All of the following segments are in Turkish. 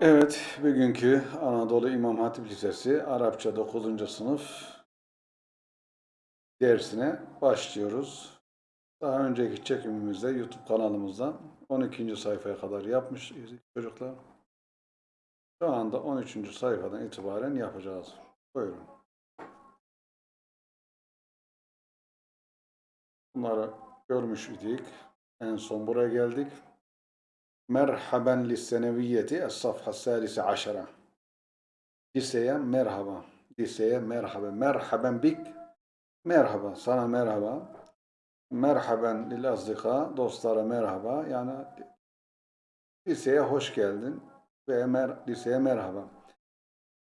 Evet, bugünkü Anadolu İmam Hatip Lisesi Arapça 9. sınıf dersine başlıyoruz. Daha önceki çekimimizde YouTube kanalımızdan 12. sayfaya kadar yapmış çocuklar. Şu anda 13. sayfadan itibaren yapacağız. Buyurun. Bunları görmüş idik. En son buraya geldik. Merhaben lisseneviyeti es-safha salise aşara. Liseye merhaba. Liseye merhaba. Merhaben bik. Merhaba. Sana merhaba. Merhaben lil azdika. Dostlara merhaba. Yani liseye hoş geldin. Ve mer liseye merhaba.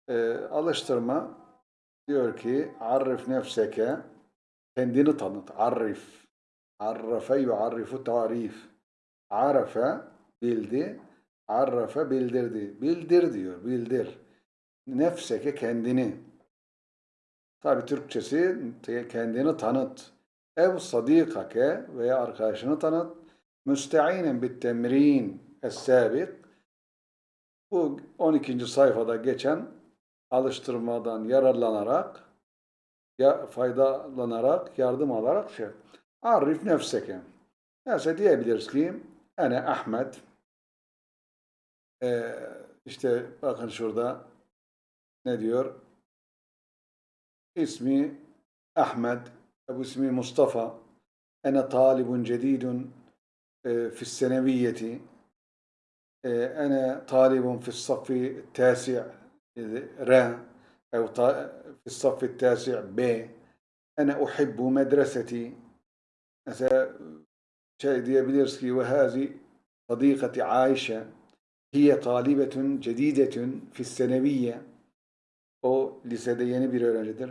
Ee, alıştırma diyor ki arif nefseke kendini tanıt. Arif. Arrafe yuarrifu tarif. Arafe bildi. Arrafe bildirdi. Bildir diyor. Bildir. Nefseke kendini. Tabi Türkçesi kendini tanıt. Ev sadikake veya arkadaşını tanıt. Müsteinen bit temrin es-sabik. Bu 12. sayfada geçen alıştırmadan yararlanarak ya faydalanarak, yardım alarak şey. Arif nefseke. Neyse diyebiliriz ki Ene Ahmet ee, işte bakın şurada ne diyor? İsmi Ahmet, bu ismi Mustafa. Ene talibun cedidun e, fisseneviyeti. E, ene talibun fissaffi tasi' R الصف التاسع B أنا أحب مدرستي mesela şey diyebiliriz ki ve hazi sadikati Ayşe hiye talibetun cedidetun fisseneviyye. O lisede yeni bir öğrencidir.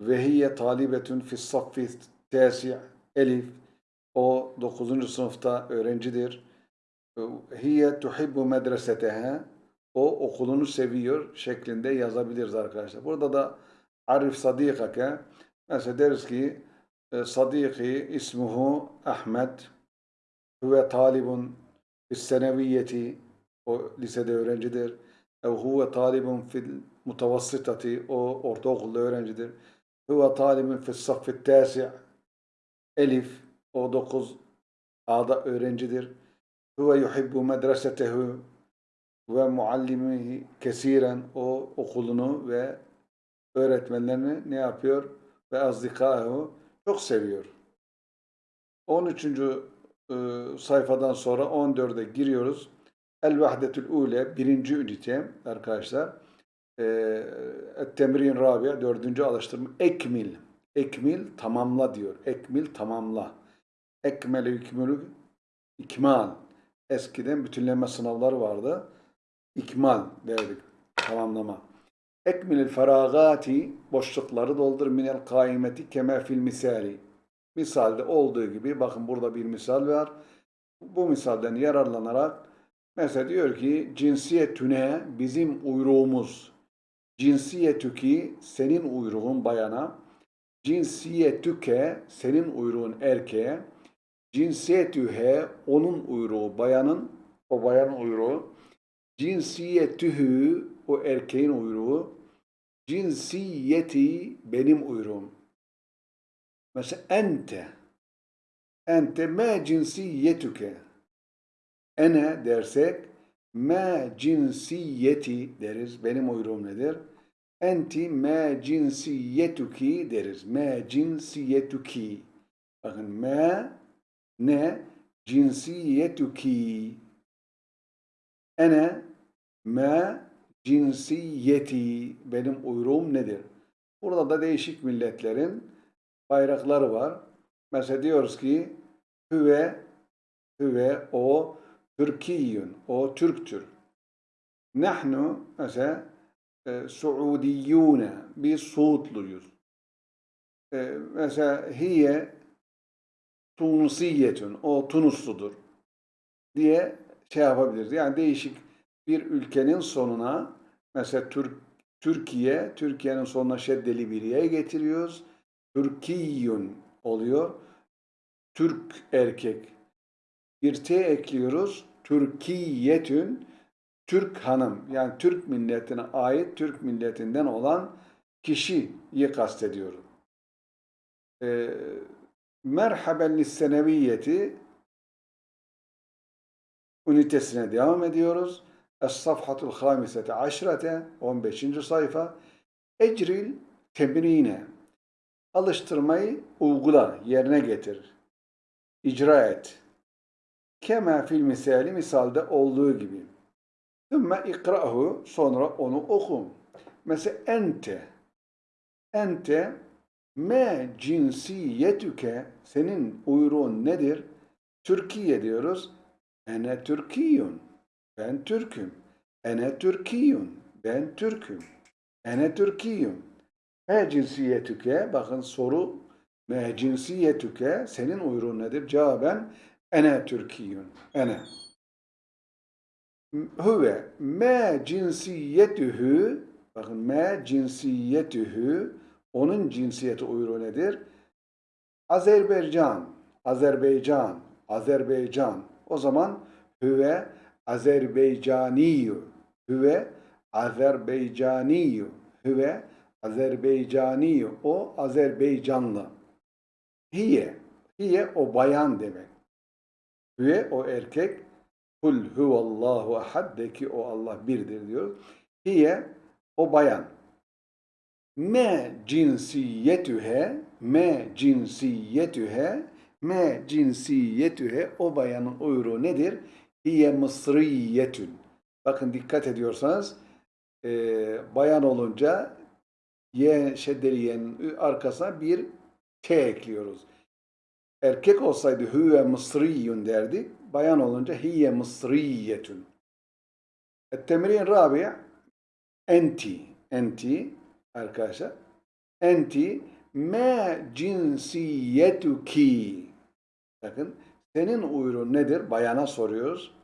Ve hiye talibetun fissaffi tasi' elif. O 9. sınıfta öğrencidir. Hiye tuhibbu medreseteha o okulunu seviyor şeklinde yazabiliriz arkadaşlar. Burada da arif sadikake mesela deriz ki sadiki ismuhu Ahmet. Huve talibun fis seneviyeti o lisede öğrencidir. Ev huve talibun fil mutavassitati o ortaokulda öğrencidir. Huve talibun fis saffit tasi' elif o 9 A'da öğrencidir. Huve yuhibbu medresetehu ve muallimihi kesiren o okulunu ve öğretmenlerini ne yapıyor? Ve azdikahu çok seviyor. 13. E, sayfadan sonra 14'e giriyoruz. El vahdetül ule birinci ünite arkadaşlar. E, temrin rabia dördüncü alıştırma. Ekmil. Ekmil tamamla diyor. Ekmil tamamla. Ekmel hükmülü ikmal. Eskiden bütünleme sınavları vardı. İkmal derdik. Tamamlama. Ekmilil feragati boşlukları doldur minel kaimeti keme fil misali. Misalde olduğu gibi bakın burada bir misal var. Bu misalden yararlanarak mesela diyor ki cinsiyetüne bizim uyruğumuz cinsiyetüki senin uyruğun bayana cinsiyetüke senin uyruğun erkeğe cinsiyetühe onun uyruğu bayanın o bayanın uyruğu cinsiyetühü o erkeğin uyruğu cinsiyeti benim uyruğum Mesela ente. Ente ma cinsiyetüke. Ene dersek ma cinsiyeti deriz. Benim uyruğum nedir? Enti ma cinsiyetuki deriz. Ma cinsiyetuki. Bakın ma ne cinsiyetuki. Ene ma cinsiyeti. Benim uyruğum nedir? Burada da değişik milletlerin bayrakları var. Mesela diyoruz ki hüve hüve o Türkiyyün o Türktür. Nahnu mesela e, Suudiyyune biz Suudluyuz. E, mesela hiye Tunusiyetün o Tunusludur diye şey yapabiliriz. Yani değişik bir ülkenin sonuna mesela Türk Türkiye, Türkiye'nin sonuna şeddeli bir yere getiriyoruz. Türkiyün oluyor. Türk erkek. Bir T ekliyoruz. Türkiyetün. Türk hanım yani Türk milletine ait Türk milletinden olan kişiyi kastediyorum. Ee, merhaben lisseneviyeti ünitesine devam ediyoruz. Es-safhatul hamisete aşrete 15. sayfa Ecril temrine alıştırmayı uygula, yerine getir. İcra et. Kema fil misali misalde olduğu gibi. Thumma ikra'hu sonra onu oku. Mesela ente ente me cinsiyetüke senin uyruğun nedir? Türkiye diyoruz. Ene Türkiyun. Ben Türk'üm. Ene Türkiyun. Ben Türk'üm. Ene Türkiyun. Me cinsiyetüke. Bakın soru. Me cinsiyetüke. Senin uyruğun nedir? Cevaben ene Türkiyun. Ene. Huve me cinsiyetühü bakın me cinsiyetühü onun cinsiyeti uyruğu nedir? Azerbaycan, Azerbaycan, Azerbaycan. O zaman hüve Azerbaycaniyu, hüve Azerbaycaniyu, hüve Azerbaycaniyu. O Azerbaycanlı. Hiye, hiye o bayan demek. Hüve o erkek. Kul huvallahu ahad de ki o Allah birdir diyor. Hiye o bayan. Me cinsiyetühe, me cinsiyetühe, me cinsiyetühe o bayanın uyruğu nedir? Hiye mısriyetün. Bakın dikkat ediyorsanız e, bayan olunca ye şeddeli yenin arkasına bir T ekliyoruz. Erkek olsaydı hüve mısriyun derdik. Bayan olunca hiye mısriyetün. Temrin rabi enti. Enti arkadaşlar. Enti me cinsiyetuki. Bakın senin uyruğun nedir? Bayana soruyoruz.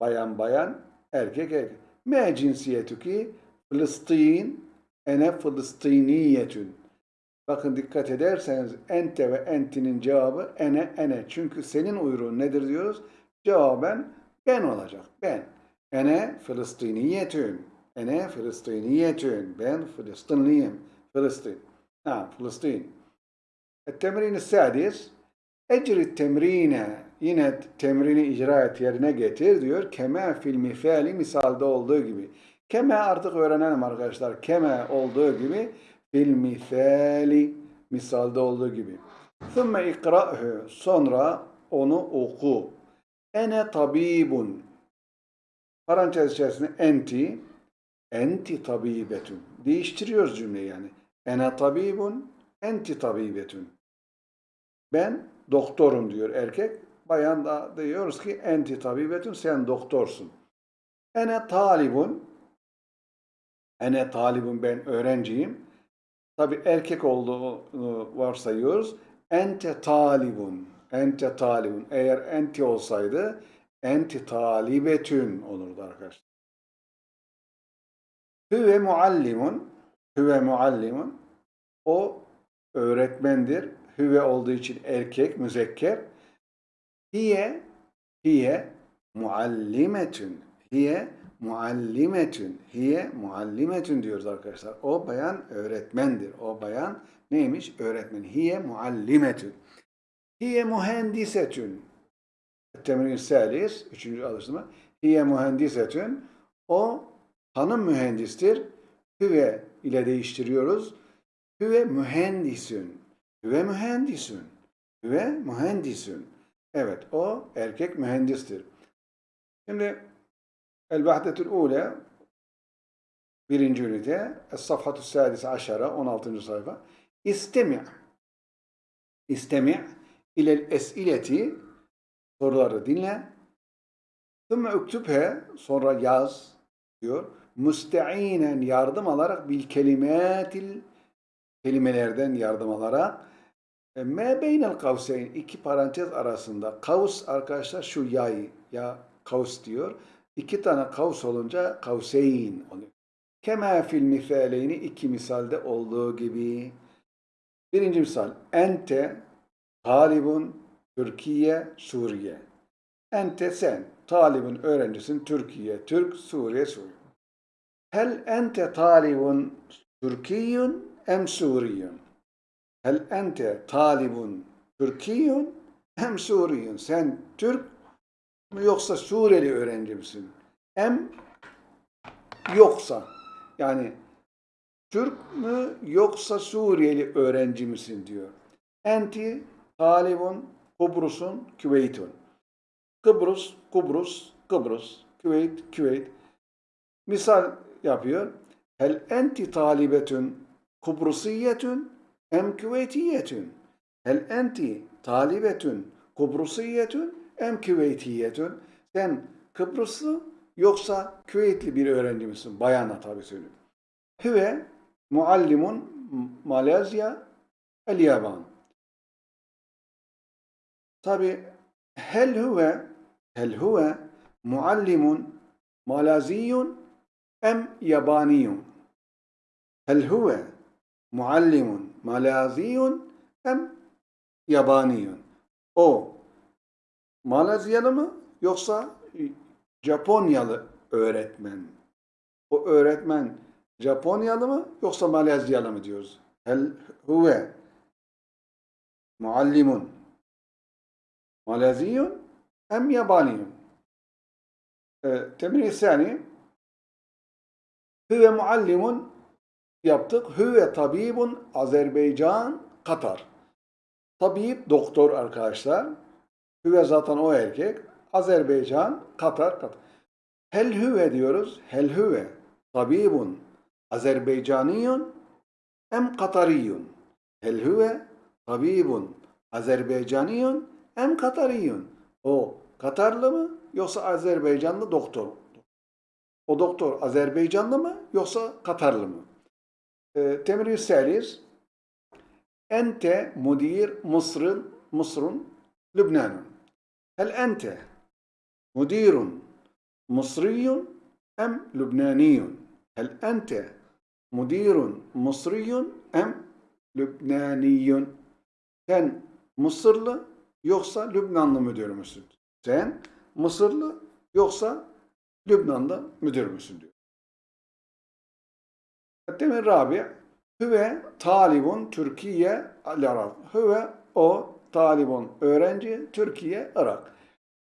Bayan bayan, erkek erkek. Me cinsiyetuki Filistin ene Filistiniyetün. Bakın dikkat ederseniz ente ve entinin cevabı ene ene. Çünkü senin uyruğun nedir diyoruz? Cevaben ben olacak. Ben. Ene Filistiniyetün. Ene Filistiniyetün. Ben Filistinliyim. Filistin. Ha, Filistin. Temrin sadis. Ecri temrine. Yine temrini icra et yerine getir diyor. Keme fil mifali misalde olduğu gibi. Keme artık öğrenelim arkadaşlar. Keme olduğu gibi fil misali misalde olduğu gibi. Thumma ikra'hu sonra onu oku. Ene tabibun. Parantez içerisinde enti enti tabibetun. Değiştiriyoruz cümleyi yani. Ene tabibun enti tabibetun. Ben doktorum diyor erkek. Bayan da diyoruz ki enti tabibetun sen doktorsun. Ene talibun ene talibun ben öğrenciyim. Tabi erkek olduğunu varsayıyoruz. Ente talibun. Ente talibun. Eğer enti olsaydı enti talibetün olurdu arkadaşlar. Hüve muallimun. Hüve muallimun. O öğretmendir. Hüve olduğu için erkek, müzekker. Hiye, hiye muallimetün. Hiye muallimetün. Hiye muallimetün diyoruz arkadaşlar. O bayan öğretmendir. O bayan neymiş? Öğretmen. Hiye muallimetün. Hiye mühendisetün. Temrin salis, üçüncü alıştırma. Hiye mühendisetün. O hanım mühendistir. Hüve ile değiştiriyoruz. Hüve mühendisün. Hüve mühendisün. Hüve mühendisün. Evet, o erkek mühendistir. Şimdi El-Vahdetül Ule birinci ünite Es-Safhatü Sadise Aşara 16. sayfa İstemi' İstemi' ilel esileti soruları dinle Thümme üktübhe sonra yaz diyor. Müsteinen yardım alarak bil kelimatil kelimelerden yardım alarak me beynel kavseyn iki parantez arasında kavs arkadaşlar şu yay ya kavs diyor. İki tane kavs olunca kavseyn oluyor. Kema fil misaleyni iki misalde olduğu gibi. Birinci misal. Ente talibun Türkiye Suriye. Ente sen. talibun öğrencisin Türkiye, Türk, Suriye, Suriye. Hel ente talibun Türkiyün em Suriyün? Hel ente talibun Türkiyün em Suriyün? Sen Türk mü yoksa Suriyeli öğrenci misin? Em yoksa yani Türk mü yoksa Suriyeli öğrenci misin diyor. Enti talibun Kubrus'un Küveyt'un. Kıbrıs, Kubrus, Kıbrıs, Küveyt, Küveyt. Misal yapıyor. Hel enti talibetün Kubrusiyetün em Küveytiyetün. Hel enti talibetün Kubrusiyetün em Küveytiyetün. Sen Kıbrıslı yoksa Küveytli bir öğrenci misin? Bayanla tabi söylüyor. Hüve muallimun Malezya el Yaban. Tabi hel huve hel huve muallimun malaziyun em yabaniyun. Hel huve muallimun malaziyun em yabaniyun. O Malezyalı mı yoksa Japonyalı öğretmen? O öğretmen Japonyalı mı yoksa Malezyalı mı diyoruz? Hel huve muallimun maleziyun em yabaniyun. E, Temrin sani Hüve muallimun yaptık. Hüve tabibun Azerbaycan Katar. Tabip doktor arkadaşlar. Hüve zaten o erkek. Azerbaycan Katar Katar. Hel hüve diyoruz. Hel hüve tabibun Azerbaycaniyun em Katariyun. Hel hüve tabibun Azerbaycaniyun em Katariyun. O Katarlı mı yoksa Azerbaycanlı doktor? O doktor Azerbaycanlı mı yoksa Katarlı mı? E, Temrin selis Ente mudir Mısır'ın Mısır'ın Lübnan'ın. Hel ente mudirun Mısriyun em Lübnaniyun. Hel ente mudirun Mısriyun em Lübnaniyun. Sen Mısırlı yoksa Lübnanlı müdür müsün? Sen Mısırlı yoksa Lübnan'da müdür müsün diyor. Demin Rabi Hüve talibun Türkiye al-Irak. Hüve o talibun öğrenci Türkiye Irak.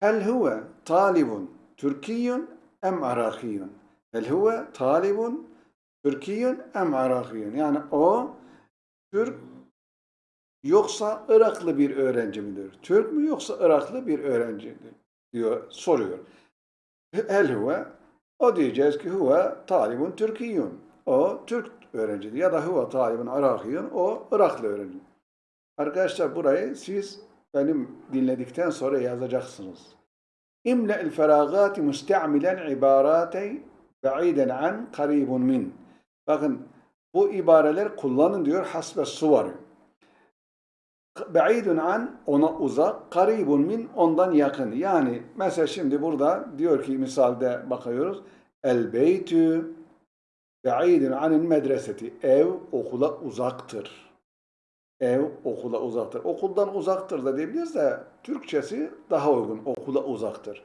Hel huve talibun Türkiyün em Irakiyün. Hel huve talibun Türkiyün em Irakiyün. Yani o Türk yoksa Iraklı bir öğrenci midir? Türk mü yoksa Iraklı bir öğrencidir? diyor, soruyor. Hel huve o diyeceğiz ki huve talibun Türkiyün. O Türk öğrencidir. Ya da huve talibun Irakiyün. O Iraklı öğrenci. Arkadaşlar burayı siz benim dinledikten sonra yazacaksınız. İmle'l feragati müste'milen ibarati ba'iden an karibun min. Bakın bu ibareler kullanın diyor hasbe suvarı. Ba'idun an ona uzak, karibun min ondan yakın. Yani mesela şimdi burada diyor ki misalde bakıyoruz. El beytü ba'idun anil medreseti. Ev okula uzaktır. Ev okula uzaktır. Okuldan uzaktır da diyebiliriz de Türkçesi daha uygun. Okula uzaktır.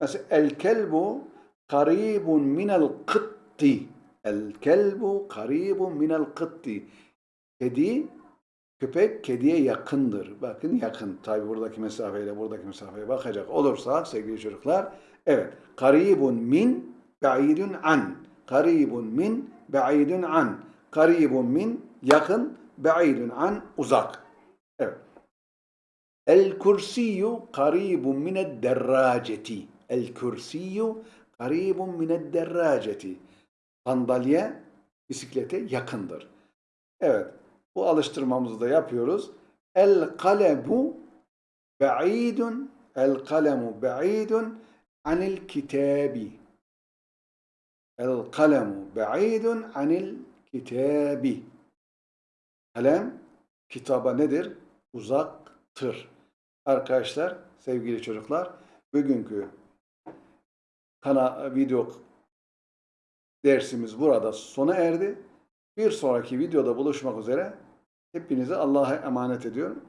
Mesela el kelbu karibun minel kıtti. El kelbu karibun minel kıtti. Kedi Köpek kediye yakındır. Bakın yakın. Tabi buradaki mesafeyle buradaki mesafeye bakacak olursak sevgili çocuklar. Evet. Karibun min ba'idun an. Karibun min ba'idun an. Karibun min yakın. Ba'idun an uzak. Evet. El kursiyyu karibun mined derraceti. El kursiyyu karibun mined derraceti. Sandalye bisiklete yakındır. Evet. Bu alıştırmamızı da yapıyoruz. El kalemu ba'idun el kalemu ba'idun anil kitabi. El kalemu ba'idun anil kitabi. Kalem kitaba nedir? Uzaktır. Arkadaşlar, sevgili çocuklar, bugünkü kana video dersimiz burada sona erdi. Bir sonraki videoda buluşmak üzere. Hepinizi Allah'a emanet ediyorum.